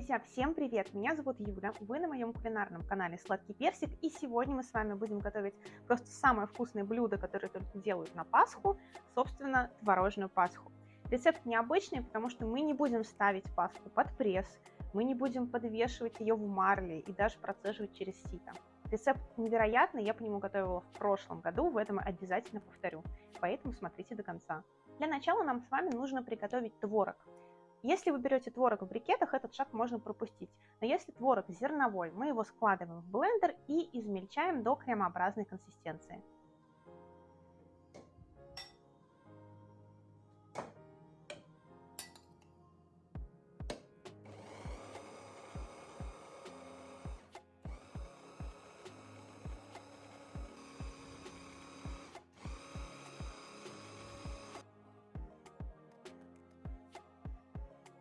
Друзья, всем привет! Меня зовут Юля, вы на моем кулинарном канале Сладкий Персик, и сегодня мы с вами будем готовить просто самое вкусное блюдо, которое только делают на Пасху, собственно, творожную Пасху. Рецепт необычный, потому что мы не будем ставить пасху под пресс, мы не будем подвешивать ее в марле и даже процеживать через сито. Рецепт невероятный, я по нему готовила в прошлом году, в этом обязательно повторю, поэтому смотрите до конца. Для начала нам с вами нужно приготовить творог. Если вы берете творог в брикетах, этот шаг можно пропустить. Но если творог зерновой, мы его складываем в блендер и измельчаем до кремообразной консистенции.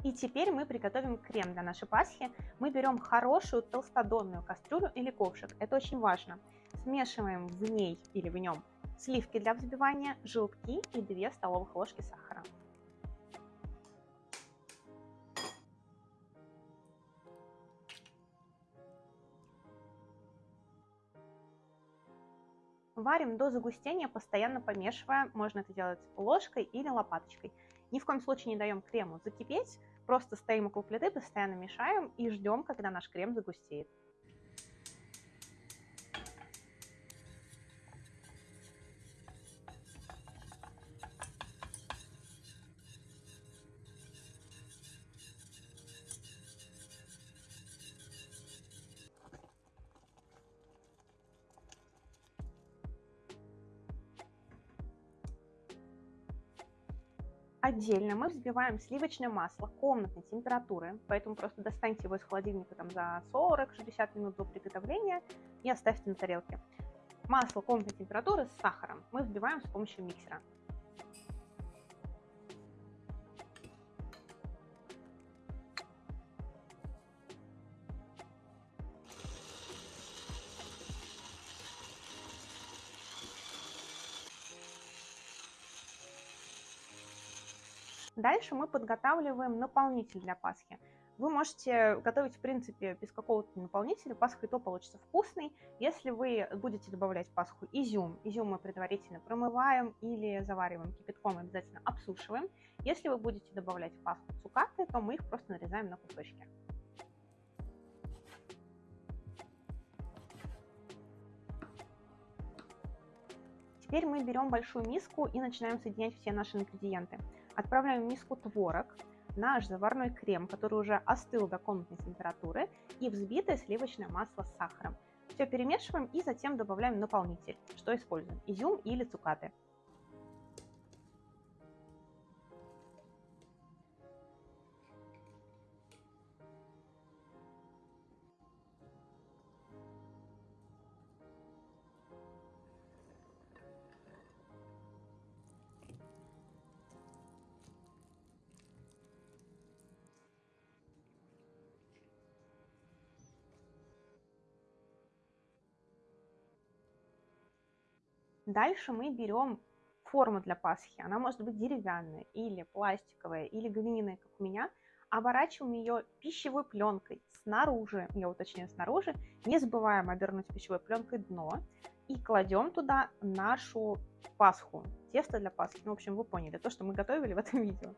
И теперь мы приготовим крем для нашей пасхи. Мы берем хорошую толстодонную кастрюлю или ковшик, это очень важно. Смешиваем в ней или в нем сливки для взбивания, желтки и 2 столовых ложки сахара. Варим до загустения, постоянно помешивая. Можно это делать ложкой или лопаточкой. Ни в коем случае не даем крему закипеть, просто стоим около плиты, постоянно мешаем и ждем, когда наш крем загустеет. Отдельно мы взбиваем сливочное масло комнатной температуры, поэтому просто достаньте его из холодильника там, за 40-60 минут до приготовления и оставьте на тарелке. Масло комнатной температуры с сахаром мы взбиваем с помощью миксера. Дальше мы подготавливаем наполнитель для Пасхи. Вы можете готовить, в принципе, без какого-то наполнителя. Пасха и то получится вкусный. Если вы будете добавлять Пасху изюм, изюм мы предварительно промываем или завариваем кипятком, обязательно обсушиваем. Если вы будете добавлять в Пасху цукаты, то мы их просто нарезаем на кусочки. Теперь мы берем большую миску и начинаем соединять все наши ингредиенты. Отправляем в миску творог, наш заварной крем, который уже остыл до комнатной температуры, и взбитое сливочное масло с сахаром. Все перемешиваем и затем добавляем наполнитель, что используем, изюм или цукаты. Дальше мы берем форму для Пасхи. Она может быть деревянная или пластиковая, или глиняная, как у меня. Оборачиваем ее пищевой пленкой снаружи, я уточняю снаружи. Не забываем обернуть пищевой пленкой дно. И кладем туда нашу Пасху, тесто для Пасхи. Ну, в общем, вы поняли, то, что мы готовили в этом видео.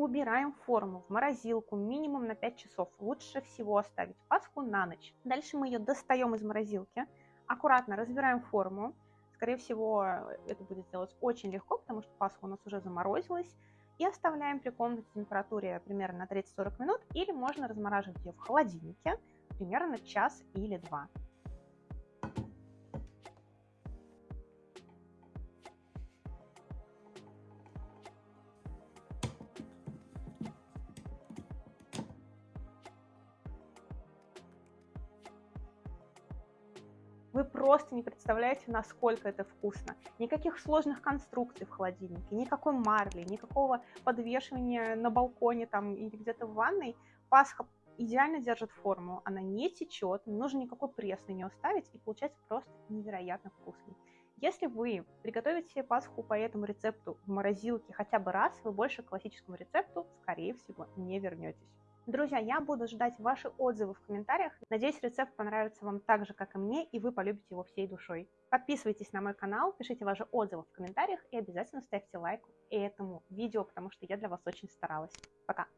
Убираем форму в морозилку минимум на 5 часов. Лучше всего оставить пасху на ночь. Дальше мы ее достаем из морозилки, аккуратно разбираем форму. Скорее всего, это будет сделать очень легко, потому что пасха у нас уже заморозилась. И оставляем при комнатной температуре примерно на 30-40 минут, или можно размораживать ее в холодильнике примерно час или два. Вы просто не представляете, насколько это вкусно. Никаких сложных конструкций в холодильнике, никакой марли, никакого подвешивания на балконе там или где-то в ванной. Пасха идеально держит форму, она не течет, не нужно никакой пресс на нее ставить, и получается просто невероятно вкусный. Если вы приготовите себе пасху по этому рецепту в морозилке хотя бы раз, вы больше к классическому рецепту, скорее всего, не вернетесь. Друзья, я буду ждать ваши отзывы в комментариях. Надеюсь, рецепт понравится вам так же, как и мне, и вы полюбите его всей душой. Подписывайтесь на мой канал, пишите ваши отзывы в комментариях и обязательно ставьте лайк этому видео, потому что я для вас очень старалась. Пока!